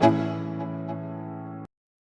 Thank you.